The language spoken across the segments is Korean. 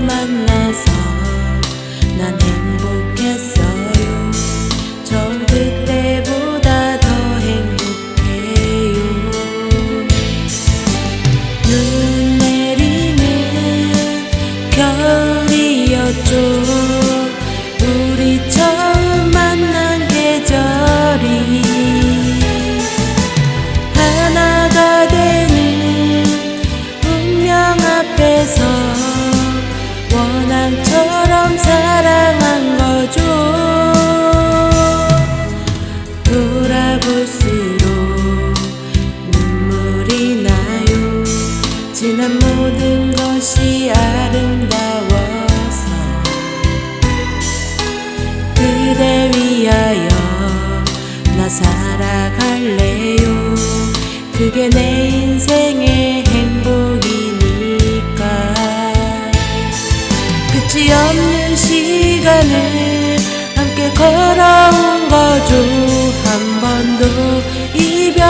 만나서 난 행복했어요. 처음 그때보다 더 행복해요. 눈 내리는 겨울이었죠. 모든 것이 아름다워서 그대 위하여 나 살아갈래요. 그게 내 인생의 행복이니까. 끝이 없는 시간을 함께 걸어온 거죠. 한 번도 이별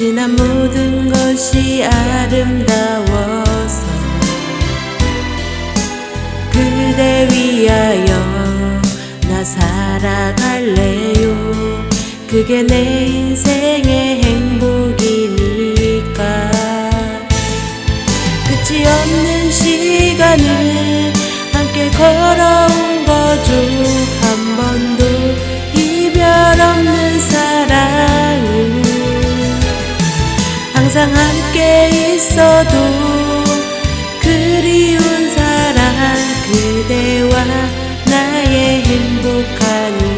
지난 모든 것이 아름다워서 그대 위하여 나 살아갈래요. 그게 내 인생의 행복이니까. 끝이 없는 시간을 함께 걸어온 거죠 항상 함께 있어도 그리운 사랑 그대와 나의 행복한